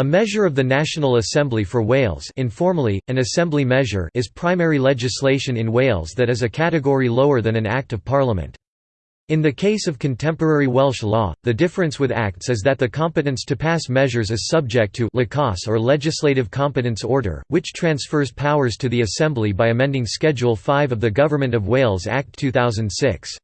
A measure of the National Assembly for Wales informally, an assembly measure is primary legislation in Wales that is a category lower than an Act of Parliament. In the case of contemporary Welsh law, the difference with acts is that the competence to pass measures is subject to licos or Legislative Competence Order, which transfers powers to the Assembly by amending Schedule 5 of the Government of Wales Act 2006.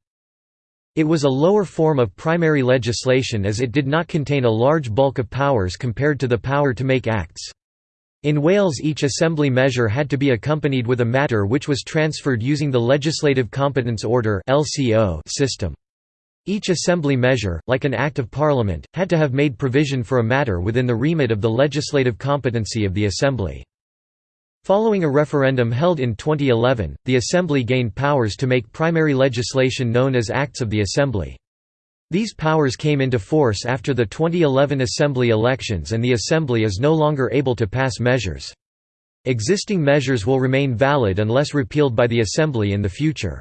It was a lower form of primary legislation as it did not contain a large bulk of powers compared to the power to make acts. In Wales each assembly measure had to be accompanied with a matter which was transferred using the Legislative Competence Order system. Each assembly measure, like an Act of Parliament, had to have made provision for a matter within the remit of the legislative competency of the Assembly. Following a referendum held in 2011, the Assembly gained powers to make primary legislation known as Acts of the Assembly. These powers came into force after the 2011 Assembly elections and the Assembly is no longer able to pass measures. Existing measures will remain valid unless repealed by the Assembly in the future.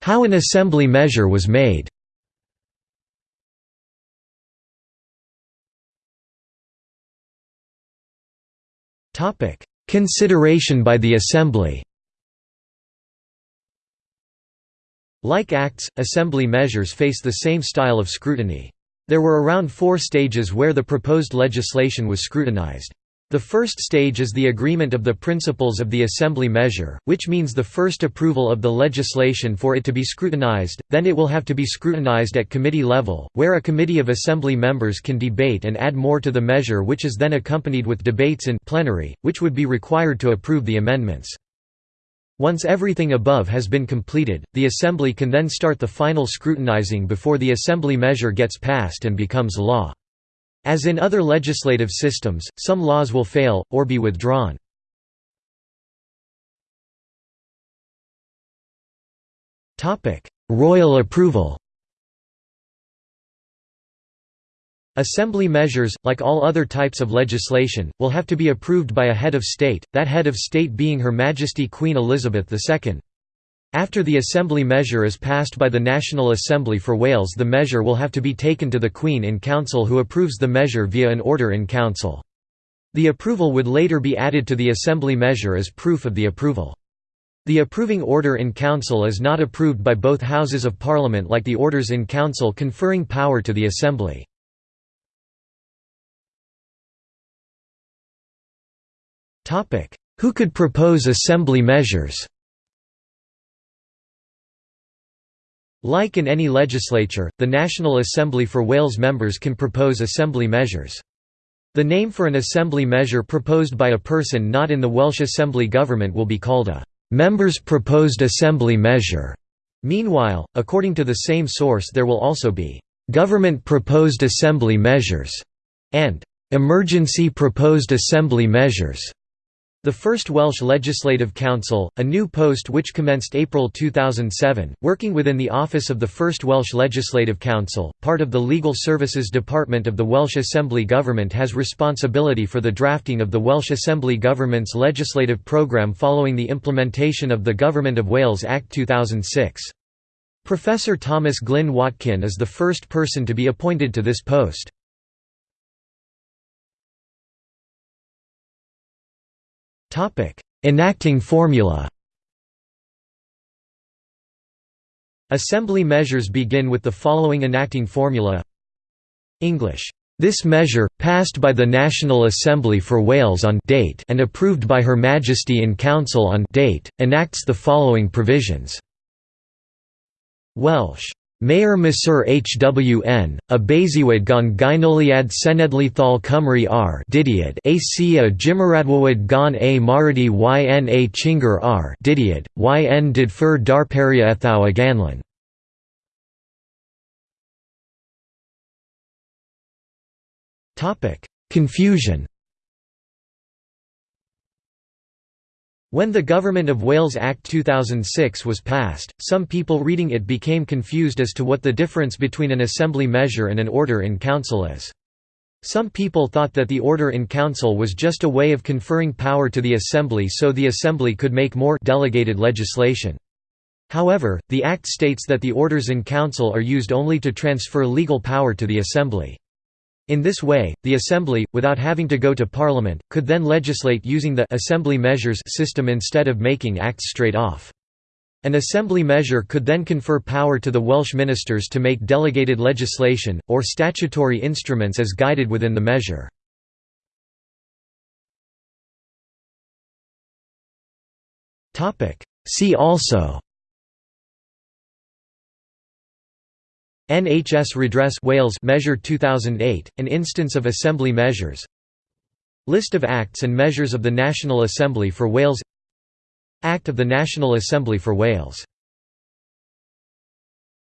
How an Assembly measure was made Consideration by the Assembly Like acts, assembly measures face the same style of scrutiny. There were around four stages where the proposed legislation was scrutinized. The first stage is the agreement of the principles of the assembly measure, which means the first approval of the legislation for it to be scrutinized, then it will have to be scrutinized at committee level, where a committee of assembly members can debate and add more to the measure which is then accompanied with debates in plenary, which would be required to approve the amendments. Once everything above has been completed, the Assembly can then start the final scrutinizing before the Assembly measure gets passed and becomes law. As in other legislative systems, some laws will fail, or be withdrawn. Royal approval Assembly measures, like all other types of legislation, will have to be approved by a head of state, that head of state being Her Majesty Queen Elizabeth II. After the Assembly measure is passed by the National Assembly for Wales the measure will have to be taken to the Queen in Council who approves the measure via an order in Council. The approval would later be added to the Assembly measure as proof of the approval. The approving order in Council is not approved by both Houses of Parliament like the orders in Council conferring power to the Assembly. Who could propose Assembly measures Like in any legislature, the National Assembly for Wales members can propose assembly measures. The name for an assembly measure proposed by a person not in the Welsh Assembly government will be called a «members proposed assembly measure». Meanwhile, according to the same source there will also be «government proposed assembly measures» and «emergency proposed assembly measures». The first Welsh Legislative Counsel, a new post which commenced April 2007, working within the office of the first Welsh Legislative Counsel, part of the Legal Services Department of the Welsh Assembly Government has responsibility for the drafting of the Welsh Assembly Government's legislative programme following the implementation of the Government of Wales Act 2006. Professor Thomas Glyn Watkin is the first person to be appointed to this post. Enacting formula. Assembly measures begin with the following enacting formula. English. This measure, passed by the National Assembly for Wales on date and approved by Her Majesty in Council on date, enacts the following provisions. Welsh Mayor Masur HWN, a basiwad gon gynoliad senedlithal Cymru r. Didiad a jimaradwawad gon a maradi yn a chingar r. Didiad, yn did fur darperia ethau aganlan. Confusion When the Government of Wales Act 2006 was passed, some people reading it became confused as to what the difference between an assembly measure and an order in council is. Some people thought that the order in council was just a way of conferring power to the assembly so the assembly could make more delegated legislation. However, the Act states that the Orders in Council are used only to transfer legal power to the Assembly. In this way, the Assembly, without having to go to Parliament, could then legislate using the «Assembly Measures» system instead of making acts straight off. An Assembly measure could then confer power to the Welsh ministers to make delegated legislation, or statutory instruments as guided within the measure. See also NHS Redress Wales Measure 2008, an instance of Assembly measures. List of acts and measures of the National Assembly for Wales. Act of the National Assembly for Wales